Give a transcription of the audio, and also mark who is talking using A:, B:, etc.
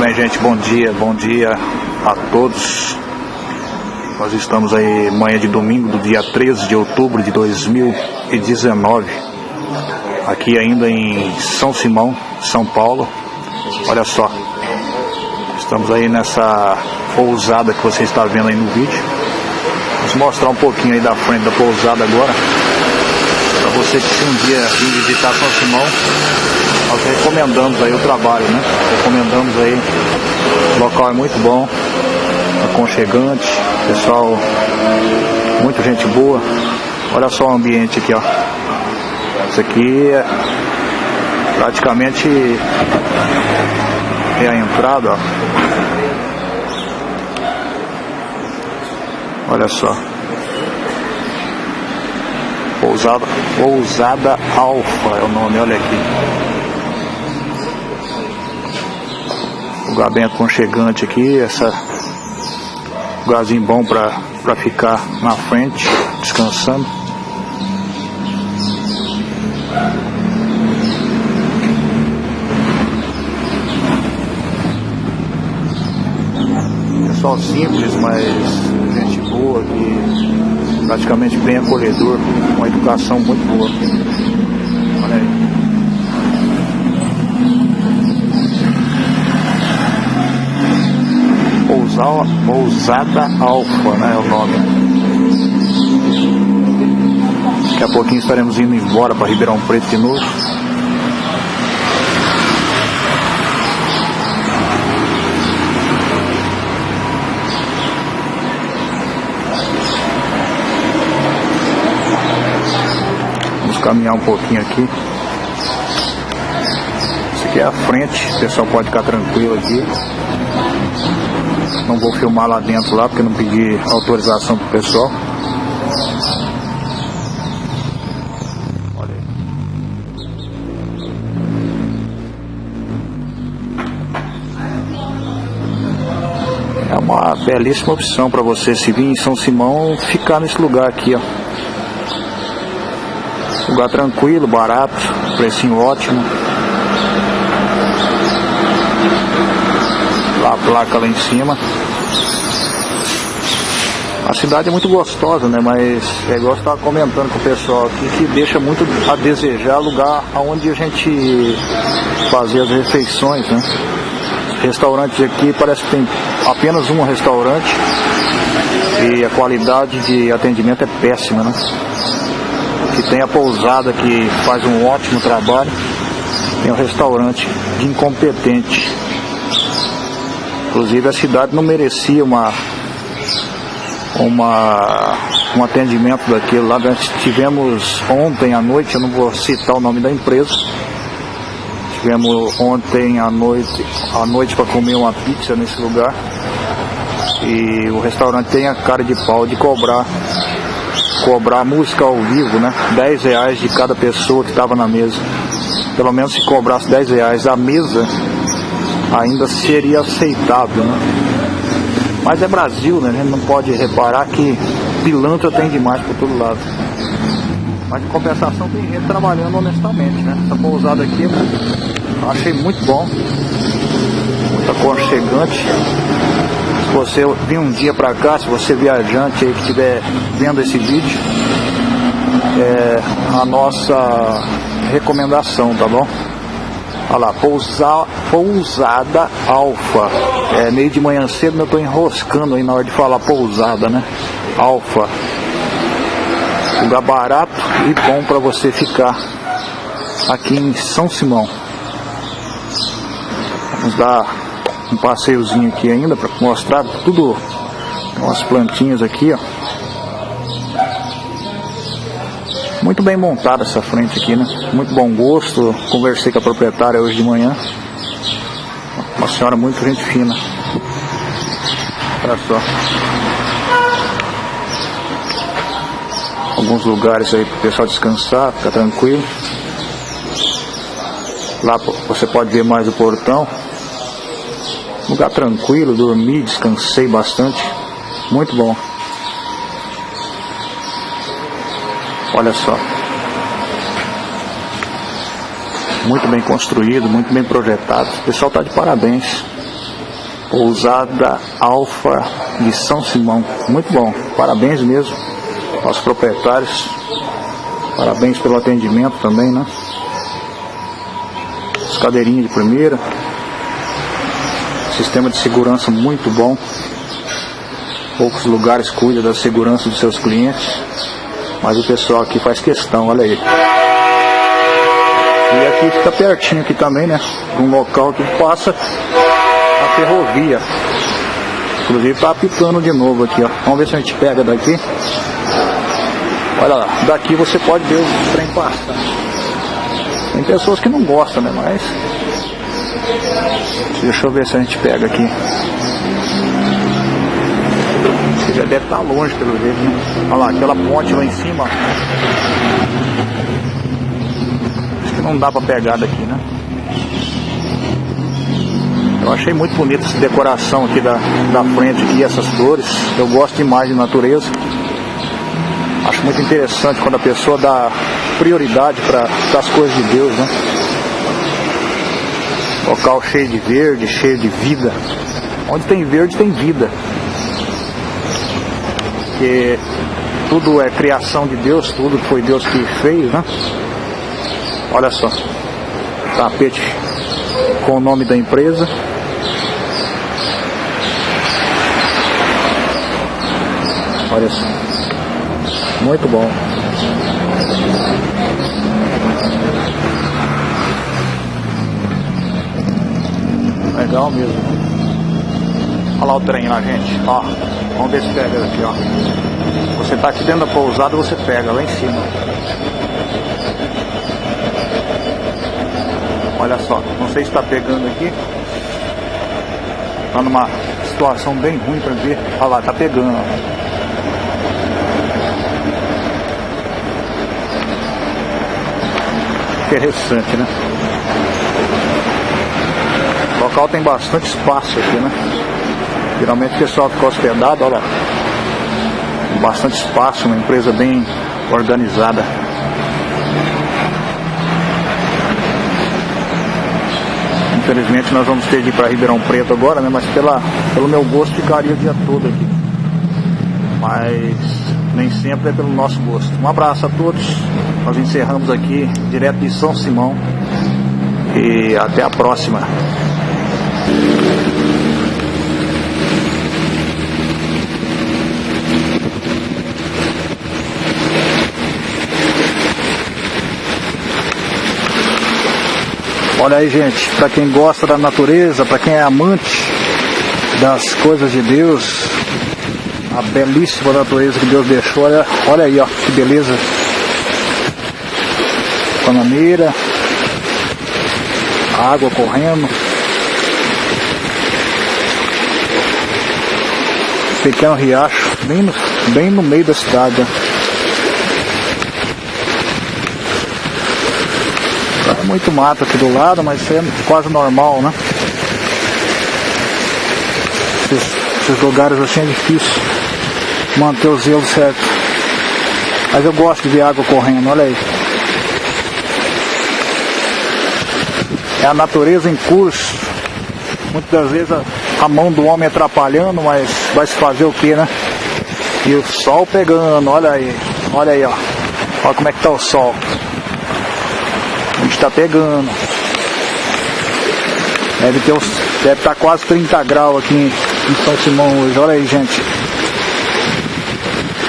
A: bem, gente? Bom dia, bom dia a todos. Nós estamos aí manhã de domingo, do dia 13 de outubro de 2019. Aqui ainda em São Simão, São Paulo. Olha só. Estamos aí nessa pousada que você está vendo aí no vídeo. Vamos mostrar um pouquinho aí da frente da pousada agora. Para você que se um dia vir visitar São Simão, nós recomendamos aí o trabalho, né? Recomendamos aí. O local é muito bom, aconchegante, pessoal, muita gente boa. Olha só o ambiente aqui, ó. Isso aqui é praticamente é a entrada, ó. Olha só. Pousada, Pousada Alfa é o nome, olha aqui. Lugar bem aconchegante aqui, essa lugarzinho bom para ficar na frente, descansando. Pessoal simples, mas gente boa e praticamente bem acolhedor, uma educação muito boa. Olha aí. Pousada Alfa, né, é o nome. Daqui a pouquinho estaremos indo embora para Ribeirão Preto de novo. Vamos caminhar um pouquinho aqui. Aqui é a frente, o pessoal pode ficar tranquilo aqui. Não vou filmar lá dentro lá porque não pedi autorização pro pessoal. É uma belíssima opção para você se vir em São Simão ficar nesse lugar aqui, ó. Lugar tranquilo, barato, precinho ótimo. a placa lá em cima. A cidade é muito gostosa, né? Mas é igual eu estava comentando com o pessoal aqui que deixa muito a desejar lugar onde a gente fazer as refeições, né? Restaurantes aqui parece que tem apenas um restaurante e a qualidade de atendimento é péssima, né? Que tem a pousada que faz um ótimo trabalho, tem um restaurante de incompetente. Inclusive a cidade não merecia uma, uma, um atendimento daquilo lá. Nós tivemos ontem à noite, eu não vou citar o nome da empresa, tivemos ontem à noite, à noite para comer uma pizza nesse lugar. E o restaurante tem a cara de pau de cobrar cobrar música ao vivo, né? 10 reais de cada pessoa que estava na mesa. Pelo menos se cobrasse 10 reais a mesa, ainda seria aceitável, né? Mas é Brasil, né? A gente não pode reparar que pilantra tem demais por todo lado. Mas de compensação tem gente trabalhando honestamente, né? Essa pousada aqui eu achei muito bom. Muito aconchegante. Se você vir um dia pra cá, se você viajante aí que estiver vendo esse vídeo, é a nossa recomendação, tá bom? Olha lá, pousa, pousada alfa. É meio de manhã cedo, eu estou enroscando aí na hora de falar pousada, né? Alfa. Lugar barato e bom para você ficar aqui em São Simão. Vamos dar um passeiozinho aqui ainda para mostrar tudo. Tem umas plantinhas aqui, ó. Muito bem montada essa frente aqui, né? Muito bom gosto. Conversei com a proprietária hoje de manhã. Uma senhora muito gente fina. Olha só. Alguns lugares aí para o pessoal descansar, ficar tranquilo. Lá você pode ver mais o portão. Lugar tranquilo, dormi, descansei bastante. Muito bom. Olha só. Muito bem construído, muito bem projetado. O pessoal está de parabéns. Pousada Alfa de São Simão. Muito bom. Parabéns mesmo aos proprietários. Parabéns pelo atendimento também, né? As cadeirinhas de primeira. Sistema de segurança muito bom. Poucos lugares cuidam da segurança dos seus clientes. Mas o pessoal aqui faz questão, olha aí. E aqui fica pertinho aqui também, né? Um local que passa a ferrovia. Inclusive tá apitando de novo aqui, ó. Vamos ver se a gente pega daqui. Olha lá, daqui você pode ver o trem passar. Tem pessoas que não gostam, né? Mas. Deixa eu ver se a gente pega aqui. Você já deve estar longe pelo jeito? Olha lá, aquela ponte lá em cima. Acho que não dá pra pegar daqui, né? Eu achei muito bonita essa decoração aqui da, da frente aqui, essas flores. Eu gosto demais de natureza. Acho muito interessante quando a pessoa dá prioridade para as coisas de Deus, né? Local cheio de verde, cheio de vida. Onde tem verde tem vida. Porque tudo é criação de Deus, tudo foi Deus que fez, né? Olha só. Tapete com o nome da empresa. Olha só. Muito bom. Legal mesmo. Olha lá o trem lá, gente. Ó, vamos ver se pega aqui, ó. Você tá aqui dentro da pousada, você pega lá em cima. Olha só, não sei se está pegando aqui. Tá numa situação bem ruim para ver. Olha lá, tá pegando. Ó. interessante, né? O local tem bastante espaço aqui, né? Geralmente o pessoal fica hospedado, olha. Bastante espaço, uma empresa bem organizada. Infelizmente nós vamos ter de ir para Ribeirão Preto agora, né? Mas pela, pelo meu gosto ficaria o dia todo aqui. Mas nem sempre é pelo nosso gosto. Um abraço a todos. Nós encerramos aqui direto de São Simão. E até a próxima. Olha aí, gente, para quem gosta da natureza, para quem é amante das coisas de Deus, a belíssima natureza que Deus deixou. Olha, olha aí, ó, que beleza. Panameira, água correndo. Pequeno riacho, bem no, bem no meio da cidade. Muito mato aqui do lado, mas é quase normal, né? Esses, esses lugares assim é difícil manter o zelo certo. Mas eu gosto de ver água correndo, olha aí. É a natureza em curso. Muitas das vezes a, a mão do homem atrapalhando, mas vai se fazer o que, né? E o sol pegando, olha aí, olha aí, ó. Olha como é que tá o sol. A gente tá pegando. Deve ter deve estar tá quase 30 graus aqui em São Simão hoje, olha aí gente.